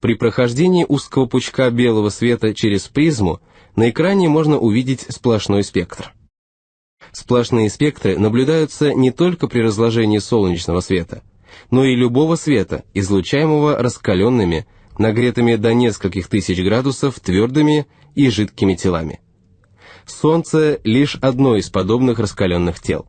При прохождении узкого пучка белого света через призму на экране можно увидеть сплошной спектр. Сплошные спектры наблюдаются не только при разложении солнечного света, но и любого света, излучаемого раскаленными, нагретыми до нескольких тысяч градусов твердыми и жидкими телами. Солнце – лишь одно из подобных раскаленных тел.